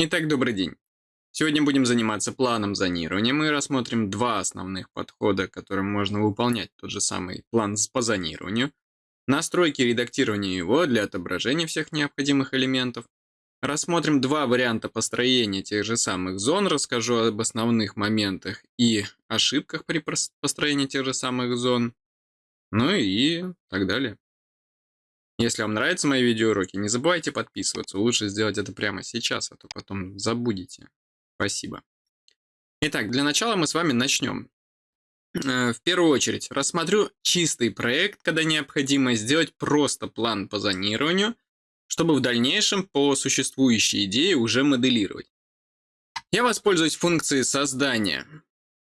Итак, добрый день. Сегодня будем заниматься планом зонирования. Мы рассмотрим два основных подхода, которым можно выполнять тот же самый план по зонированию. Настройки и редактирование его для отображения всех необходимых элементов. Рассмотрим два варианта построения тех же самых зон, расскажу об основных моментах и ошибках при построении тех же самых зон. Ну и так далее. Если вам нравятся мои видеоуроки, не забывайте подписываться. Лучше сделать это прямо сейчас, а то потом забудете. Спасибо. Итак, для начала мы с вами начнем. Э, в первую очередь, рассмотрю чистый проект, когда необходимо сделать просто план по зонированию, чтобы в дальнейшем по существующей идее уже моделировать. Я воспользуюсь функцией создания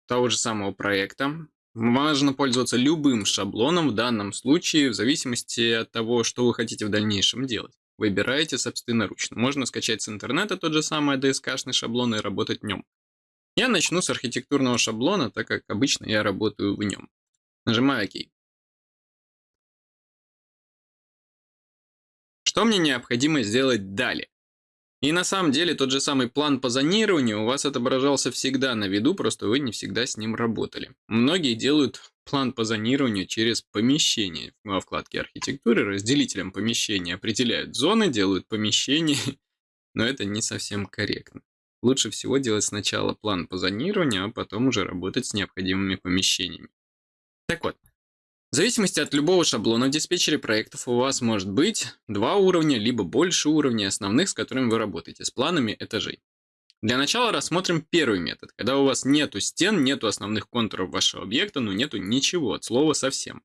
того же самого проекта. Можно пользоваться любым шаблоном в данном случае, в зависимости от того, что вы хотите в дальнейшем делать. Выбираете собственноручно. Можно скачать с интернета тот же самый DSK-шный шаблон и работать в нем. Я начну с архитектурного шаблона, так как обычно я работаю в нем. Нажимаю ОК. Что мне необходимо сделать далее? И на самом деле тот же самый план по зонированию у вас отображался всегда на виду, просто вы не всегда с ним работали. Многие делают план по зонированию через помещение. Во вкладке архитектуры разделителем помещения определяют зоны, делают помещения, но это не совсем корректно. Лучше всего делать сначала план по зонированию, а потом уже работать с необходимыми помещениями. Так вот, в зависимости от любого шаблона в диспетчере проектов у вас может быть два уровня, либо больше уровней основных, с которыми вы работаете, с планами этажей. Для начала рассмотрим первый метод, когда у вас нету стен, нету основных контуров вашего объекта, но нету ничего, от слова совсем.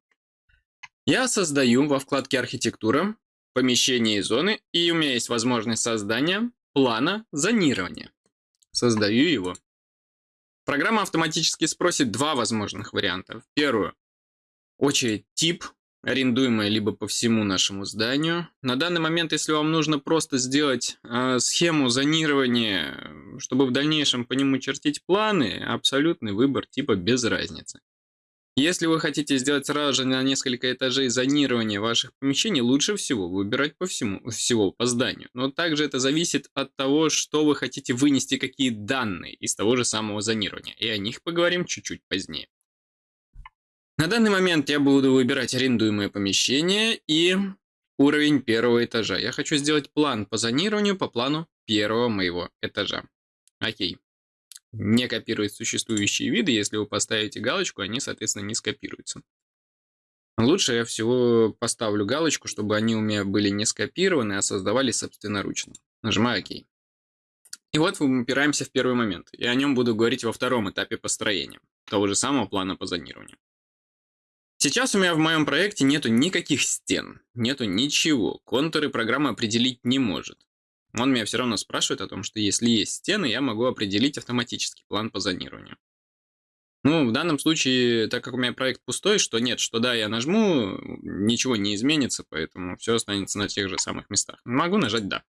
Я создаю во вкладке «Архитектура» помещение и зоны, и у меня есть возможность создания плана зонирования. Создаю его. Программа автоматически спросит два возможных варианта. Первую очередь тип, арендуемая либо по всему нашему зданию. На данный момент, если вам нужно просто сделать э, схему зонирования, чтобы в дальнейшем по нему чертить планы, абсолютный выбор типа без разницы. Если вы хотите сделать сразу же на несколько этажей зонирования ваших помещений, лучше всего выбирать по всему, всего по зданию. Но также это зависит от того, что вы хотите вынести, какие данные из того же самого зонирования. И о них поговорим чуть-чуть позднее. На данный момент я буду выбирать арендуемое помещение и уровень первого этажа. Я хочу сделать план по зонированию по плану первого моего этажа. Окей. Не копирует существующие виды. Если вы поставите галочку, они, соответственно, не скопируются. Лучше я всего поставлю галочку, чтобы они у меня были не скопированы, а создавались собственноручно. Нажимаю ОК. И вот мы упираемся в первый момент. И о нем буду говорить во втором этапе построения того же самого плана по зонированию. Сейчас у меня в моем проекте нету никаких стен, нету ничего. Контуры программа определить не может. Он меня все равно спрашивает о том, что если есть стены, я могу определить автоматический план по зонированию. Ну, в данном случае, так как у меня проект пустой, что нет, что да, я нажму, ничего не изменится, поэтому все останется на тех же самых местах. Могу нажать «Да».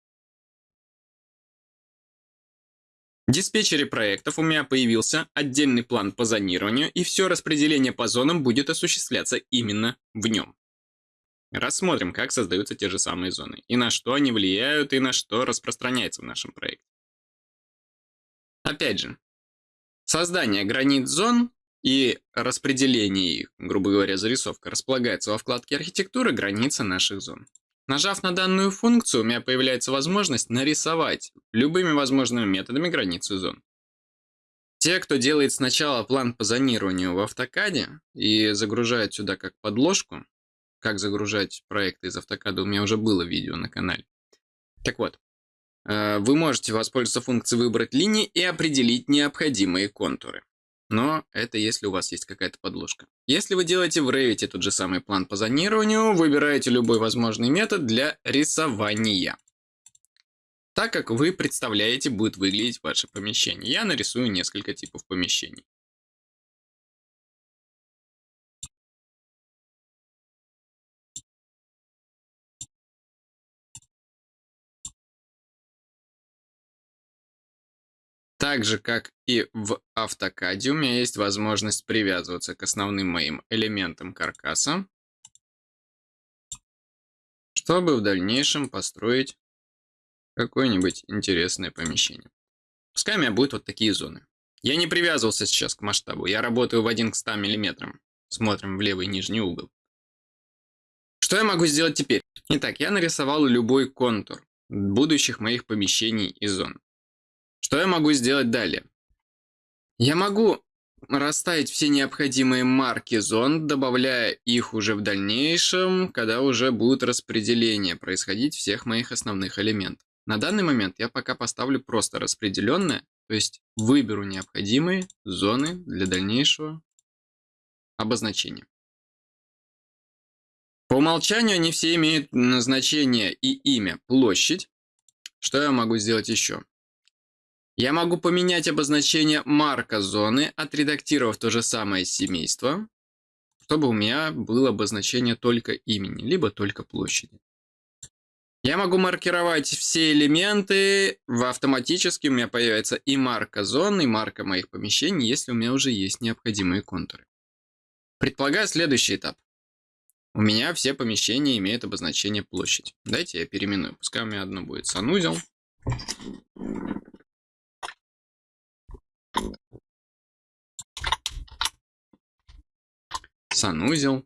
Диспетчере проектов у меня появился отдельный план по зонированию, и все распределение по зонам будет осуществляться именно в нем. Рассмотрим, как создаются те же самые зоны, и на что они влияют, и на что распространяется в нашем проекте. Опять же, создание границ зон и распределение их, грубо говоря, зарисовка, располагается во вкладке архитектуры границы наших зон. Нажав на данную функцию, у меня появляется возможность нарисовать любыми возможными методами границу зон. Те, кто делает сначала план по зонированию в автокаде и загружает сюда как подложку, как загружать проекты из автокада, у меня уже было видео на канале. Так вот, э, вы можете воспользоваться функцией «Выбрать линии» и определить необходимые контуры. Но это если у вас есть какая-то подложка. Если вы делаете в Revit тот же самый план по зонированию, выбираете любой возможный метод для рисования. Так как вы представляете, будет выглядеть ваше помещение. Я нарисую несколько типов помещений. Так же, как и в автокаде, у меня есть возможность привязываться к основным моим элементам каркаса, чтобы в дальнейшем построить какое-нибудь интересное помещение. Пускай у меня будут вот такие зоны. Я не привязывался сейчас к масштабу. Я работаю в 1 к 100 мм. Смотрим в левый нижний угол. Что я могу сделать теперь? Итак, я нарисовал любой контур будущих моих помещений и зон. Что я могу сделать далее? Я могу расставить все необходимые марки зон, добавляя их уже в дальнейшем, когда уже будет распределение происходить всех моих основных элементов. На данный момент я пока поставлю просто распределенное, то есть выберу необходимые зоны для дальнейшего обозначения. По умолчанию они все имеют назначение и имя площадь. Что я могу сделать еще? Я могу поменять обозначение марка зоны, отредактировав то же самое семейство, чтобы у меня было обозначение только имени, либо только площади. Я могу маркировать все элементы, в автоматически у меня появится и марка зоны, и марка моих помещений, если у меня уже есть необходимые контуры. Предполагаю следующий этап. У меня все помещения имеют обозначение площадь. Дайте я переименую. Пускай у меня одно будет санузел. Санузел.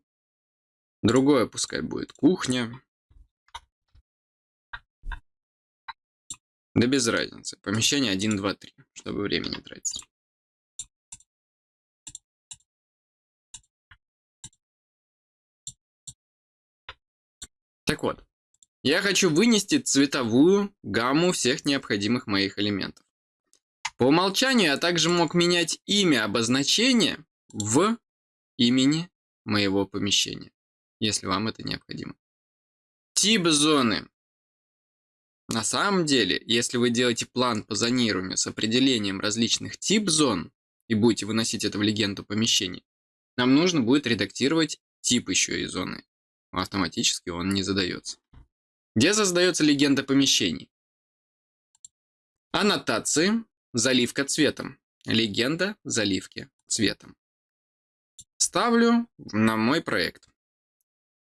Другое пускай будет кухня. Да без разницы. Помещение 1, 2, 3, чтобы времени тратить. Так вот, я хочу вынести цветовую гамму всех необходимых моих элементов. По умолчанию я также мог менять имя обозначения в имени моего помещения, если вам это необходимо. Тип зоны. На самом деле, если вы делаете план по зонированию с определением различных тип зон и будете выносить это в легенду помещений, нам нужно будет редактировать тип еще и зоны. Автоматически он не задается. Где создается легенда помещений? Аннотации, заливка цветом. Легенда заливки цветом. Ставлю на мой проект.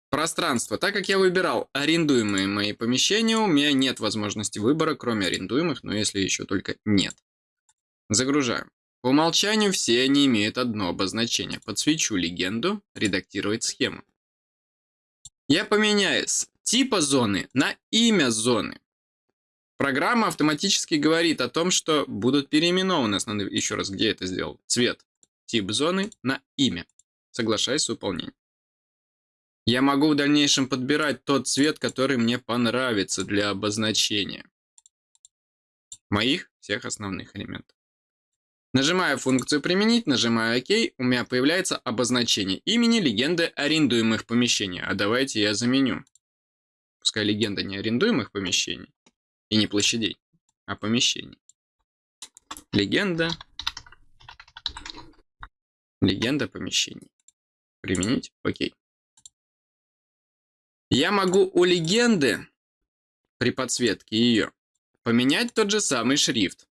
Пространство. Так как я выбирал арендуемые мои помещения, у меня нет возможности выбора, кроме арендуемых, но если еще только нет. Загружаю. По умолчанию все они имеют одно обозначение. Подсвечу легенду, редактировать схему. Я поменяю с типа зоны на имя зоны. Программа автоматически говорит о том, что будут переименованы основные... Еще раз, где это сделал? Цвет. Тип зоны на имя. Соглашаюсь с выполнением. Я могу в дальнейшем подбирать тот цвет, который мне понравится для обозначения моих всех основных элементов. Нажимаю функцию «Применить», нажимаю «Ок», у меня появляется обозначение имени легенды арендуемых помещений. А давайте я заменю. Пускай легенда не арендуемых помещений и не площадей, а помещений. Легенда. Легенда помещений. Применить. Окей. Я могу у легенды при подсветке ее поменять тот же самый шрифт.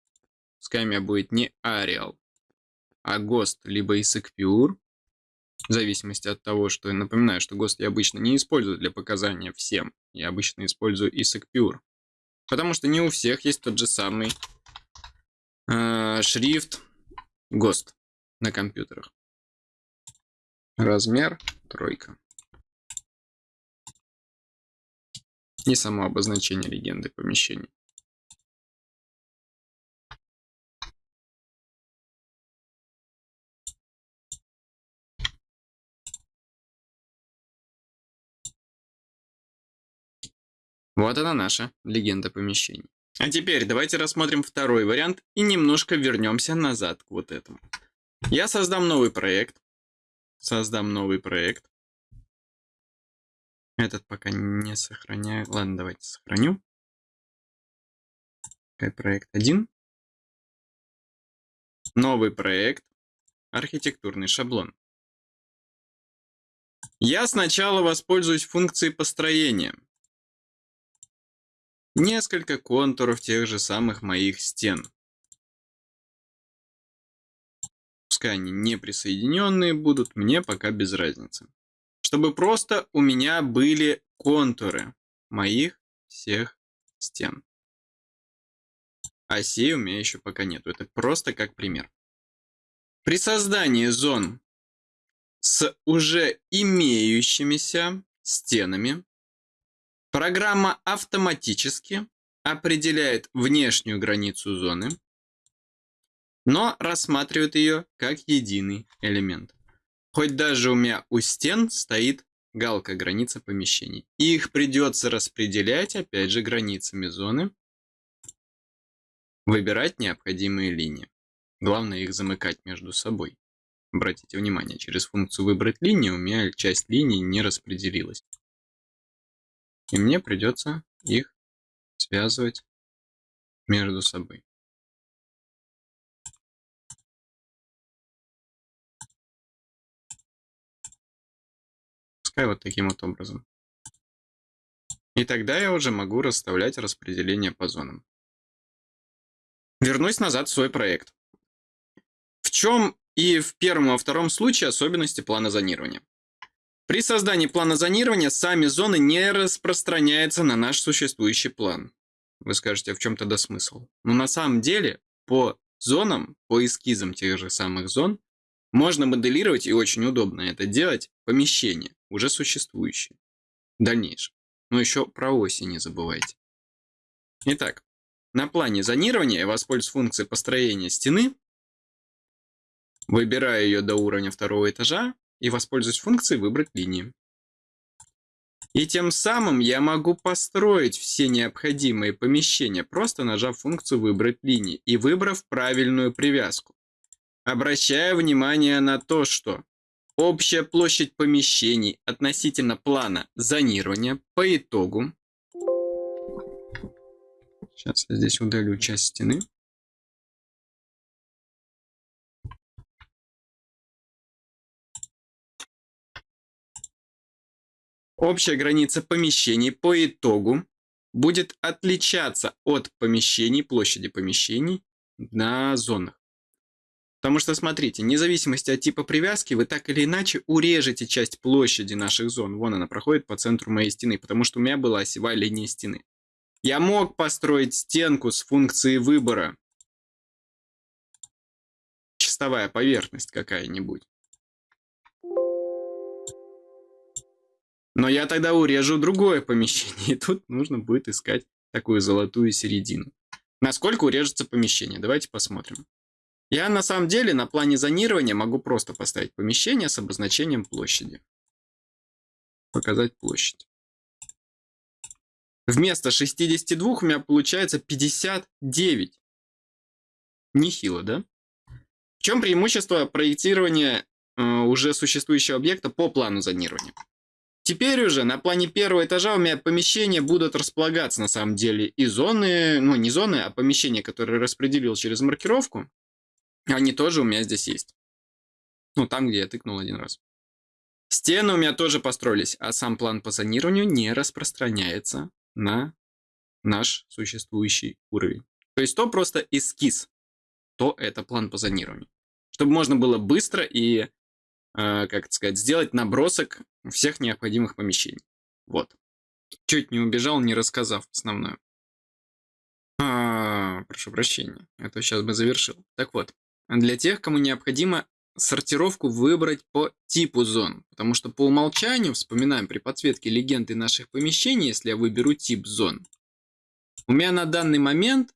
Пускай у меня будет не Arial, а GOST, либо ISIC Pure. В зависимости от того, что я напоминаю, что GOST я обычно не использую для показания всем. Я обычно использую ISIC Pure. Потому что не у всех есть тот же самый э, шрифт GOST на компьютерах. Размер тройка. И само обозначение легенды помещений. Вот она наша легенда помещений. А теперь давайте рассмотрим второй вариант и немножко вернемся назад к вот этому. Я создам новый проект. Создам новый проект. Этот пока не сохраняю. Ладно, давайте сохраню. Проект 1. Новый проект. Архитектурный шаблон. Я сначала воспользуюсь функцией построения. Несколько контуров тех же самых моих стен. Пускай они не присоединенные будут, мне пока без разницы. Чтобы просто у меня были контуры моих всех стен. а сей у меня еще пока нету. Это просто как пример. При создании зон с уже имеющимися стенами программа автоматически определяет внешнюю границу зоны, но рассматривает ее как единый элемент. Хоть даже у меня у стен стоит галка граница помещений. И их придется распределять, опять же, границами зоны. Выбирать необходимые линии. Главное их замыкать между собой. Обратите внимание, через функцию «Выбрать линию» у меня часть линий не распределилась. И мне придется их связывать между собой. Пускай вот таким вот образом. И тогда я уже могу расставлять распределение по зонам. Вернусь назад в свой проект. В чем и в первом и во втором случае особенности плана зонирования. При создании плана зонирования сами зоны не распространяются на наш существующий план. Вы скажете, а в чем тогда смысл? Но на самом деле по зонам, по эскизам тех же самых зон, можно моделировать, и очень удобно это делать, помещения, уже существующие, дальнейшем. Но еще про оси не забывайте. Итак, на плане зонирования я воспользуюсь функцией построения стены, выбираю ее до уровня второго этажа, и воспользуюсь функцией «Выбрать линии». И тем самым я могу построить все необходимые помещения, просто нажав функцию «Выбрать линии» и выбрав правильную привязку. Обращая внимание на то, что общая площадь помещений относительно плана зонирования по итогу. Сейчас я здесь удалю часть стены. Общая граница помещений по итогу будет отличаться от помещений, площади помещений на зонах. Потому что, смотрите, вне зависимости от типа привязки, вы так или иначе урежете часть площади наших зон. Вон она проходит по центру моей стены, потому что у меня была осевая линия стены. Я мог построить стенку с функцией выбора. Чистовая поверхность какая-нибудь. Но я тогда урежу другое помещение, и тут нужно будет искать такую золотую середину. Насколько урежется помещение? Давайте посмотрим. Я на самом деле на плане зонирования могу просто поставить помещение с обозначением площади. Показать площадь. Вместо 62 у меня получается 59. Нехило, да? В чем преимущество проектирования э, уже существующего объекта по плану зонирования? Теперь уже на плане первого этажа у меня помещения будут располагаться на самом деле и зоны, ну не зоны, а помещения, которые распределил через маркировку, они тоже у меня здесь есть. Ну там, где я тыкнул один раз. Стены у меня тоже построились, а сам план по зонированию не распространяется на наш существующий уровень. То есть то просто эскиз, то это план по зонированию. Чтобы можно было быстро и Э, как сказать, сделать набросок всех необходимых помещений. Вот. Чуть не убежал, не рассказав основное. А, прошу прощения, это сейчас бы завершил. Так вот, для тех, кому необходимо сортировку выбрать по типу зон, потому что по умолчанию, вспоминаем при подсветке легенды наших помещений, если я выберу тип зон, у меня на данный момент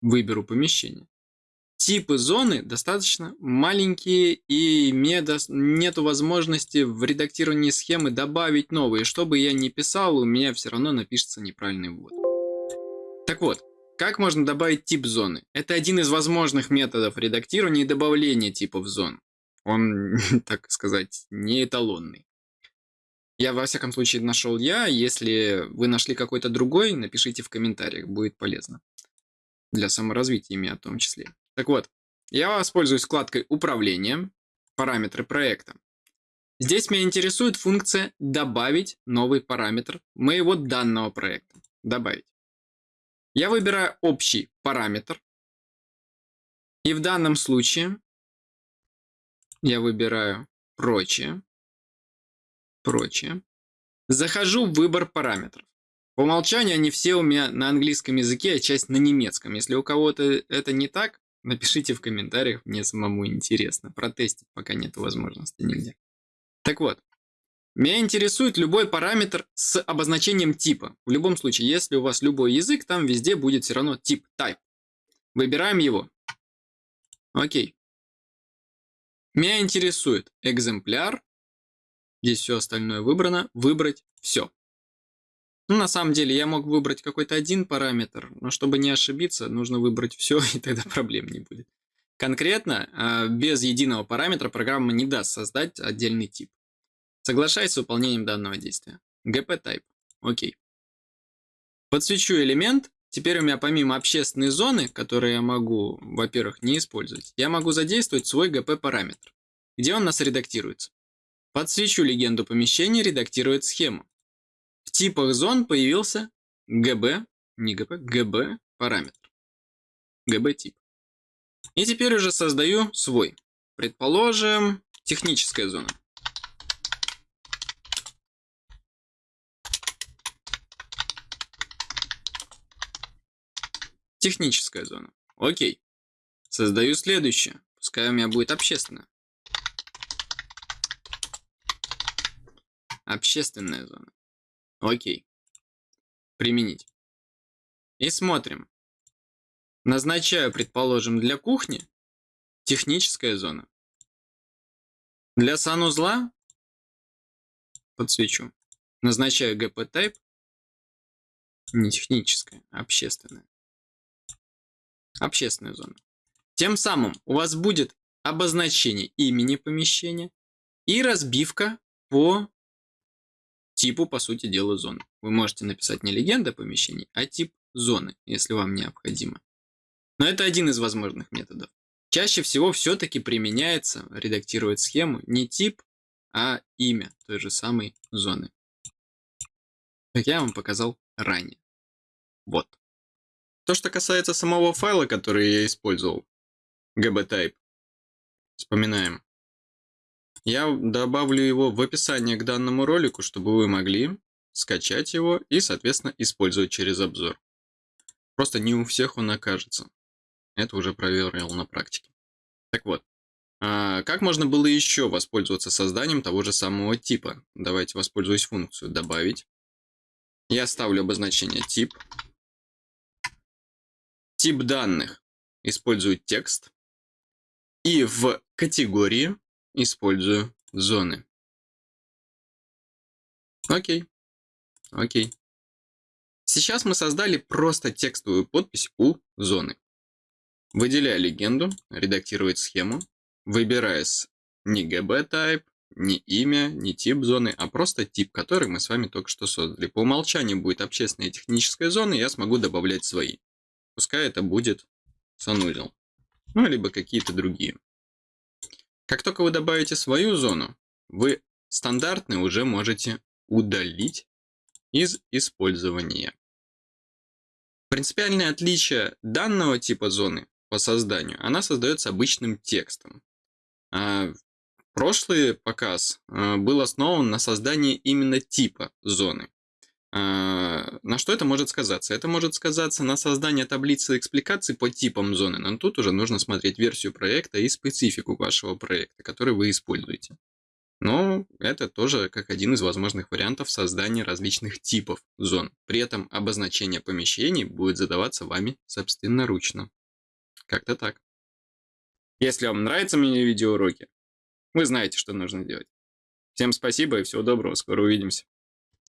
выберу помещение типы зоны достаточно маленькие и мне нету возможности в редактировании схемы добавить новые. Что бы я ни писал, у меня все равно напишется неправильный ввод. Так вот, как можно добавить тип зоны? Это один из возможных методов редактирования и добавления типов зон. Он, так сказать, не эталонный. Я, во всяком случае, нашел я. Если вы нашли какой-то другой, напишите в комментариях, будет полезно. Для саморазвития меня в том числе. Так вот, я воспользуюсь вкладкой «Управление», «Параметры проекта». Здесь меня интересует функция «Добавить новый параметр моего данного проекта». «Добавить». Я выбираю общий параметр. И в данном случае я выбираю «Прочее». «Прочее». Захожу в выбор параметров. По умолчанию они все у меня на английском языке, а часть на немецком. Если у кого-то это не так, напишите в комментариях, мне самому интересно. Протестить пока нет возможности нигде. Так вот, меня интересует любой параметр с обозначением типа. В любом случае, если у вас любой язык, там везде будет все равно тип, type. Выбираем его. Окей. Меня интересует экземпляр. Здесь все остальное выбрано. Выбрать все. Ну, на самом деле, я мог выбрать какой-то один параметр, но чтобы не ошибиться, нужно выбрать все, и тогда проблем не будет. Конкретно, а, без единого параметра программа не даст создать отдельный тип. Соглашаюсь с выполнением данного действия. gp-type. Окей. Подсвечу элемент. Теперь у меня помимо общественной зоны, которые я могу, во-первых, не использовать, я могу задействовать свой gp-параметр, где он нас редактируется. Подсвечу легенду помещения, редактирует схему. Типах зон появился gb, не gp, gb параметр. gb тип. И теперь уже создаю свой. Предположим, техническая зона. Техническая зона. Окей. Создаю следующее. Пускай у меня будет общественная. Общественная зона. Окей. Применить. И смотрим. Назначаю, предположим, для кухни техническая зона. Для санузла подсвечу. Назначаю GP-type. Не техническая, а общественная общественная зона. Тем самым у вас будет обозначение имени помещения и разбивка по типу, по сути дела, зоны. Вы можете написать не легенда помещений, а тип зоны, если вам необходимо. Но это один из возможных методов. Чаще всего все-таки применяется редактировать схему не тип, а имя той же самой зоны. Как я вам показал ранее. Вот. То, что касается самого файла, который я использовал, gbtype, вспоминаем. Я добавлю его в описание к данному ролику, чтобы вы могли скачать его и, соответственно, использовать через обзор. Просто не у всех он окажется. Это уже проверил на практике. Так вот, а как можно было еще воспользоваться созданием того же самого типа? Давайте воспользуюсь функцию «Добавить». Я ставлю обозначение «Тип», Тип данных использую текст. И в категории использую зоны. Окей. Окей. Сейчас мы создали просто текстовую подпись у зоны. Выделяя легенду, редактировать схему, выбирая с не GB-type, не имя, не тип зоны, а просто тип, который мы с вами только что создали. По умолчанию будет общественная и техническая зона, и я смогу добавлять свои. Пускай это будет санузел. Ну, либо какие-то другие. Как только вы добавите свою зону, вы стандартный уже можете удалить из использования. Принципиальное отличие данного типа зоны по созданию, она создается обычным текстом. А прошлый показ а, был основан на создании именно типа зоны. А, на что это может сказаться? Это может сказаться на создание таблицы экспликаций по типам зоны, но тут уже нужно смотреть версию проекта и специфику вашего проекта, который вы используете. Но это тоже как один из возможных вариантов создания различных типов зон. При этом обозначение помещений будет задаваться вами собственноручно. Как-то так. Если вам нравятся мини-видеоуроки, вы знаете, что нужно делать. Всем спасибо и всего доброго, скоро увидимся.